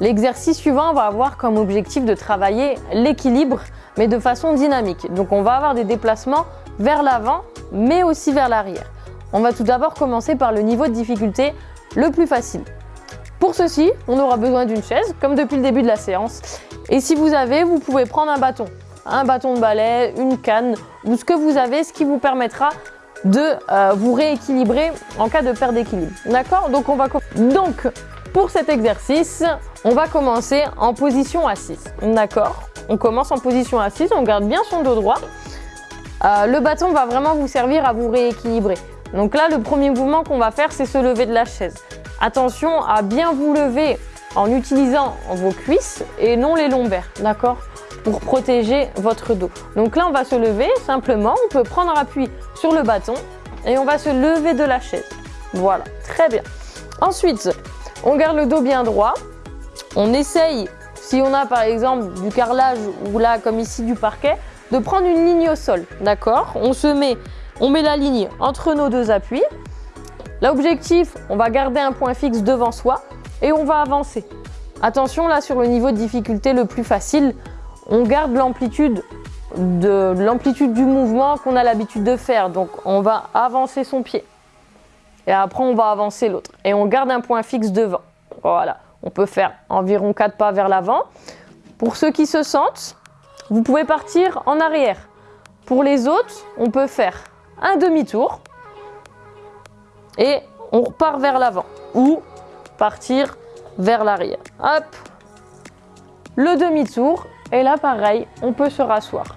L'exercice suivant va avoir comme objectif de travailler l'équilibre, mais de façon dynamique. Donc on va avoir des déplacements vers l'avant, mais aussi vers l'arrière. On va tout d'abord commencer par le niveau de difficulté le plus facile. Pour ceci, on aura besoin d'une chaise, comme depuis le début de la séance. Et si vous avez, vous pouvez prendre un bâton. Un bâton de balai, une canne, ou ce que vous avez, ce qui vous permettra de euh, vous rééquilibrer en cas de perte d'équilibre. D'accord? Donc on va donc pour cet exercice, on va commencer en position assise. D'accord On commence en position assise, on garde bien son dos droit. Euh, le bâton va vraiment vous servir à vous rééquilibrer. Donc là, le premier mouvement qu'on va faire, c'est se lever de la chaise. Attention à bien vous lever en utilisant vos cuisses et non les lombaires, d'accord Pour protéger votre dos. Donc là, on va se lever simplement, on peut prendre appui sur le bâton et on va se lever de la chaise. Voilà, très bien. Ensuite, on garde le dos bien droit. On essaye, si on a par exemple du carrelage ou là comme ici du parquet, de prendre une ligne au sol, d'accord? On se met, on met la ligne entre nos deux appuis. L'objectif, on va garder un point fixe devant soi et on va avancer. Attention là sur le niveau de difficulté le plus facile, on garde l'amplitude de l'amplitude du mouvement qu'on a l'habitude de faire. Donc on va avancer son pied. Et après on va avancer l'autre. Et on garde un point fixe devant. Voilà. On peut faire environ 4 pas vers l'avant. Pour ceux qui se sentent, vous pouvez partir en arrière. Pour les autres, on peut faire un demi-tour. Et on repart vers l'avant. Ou partir vers l'arrière. Hop Le demi-tour. Et là, pareil, on peut se rasseoir.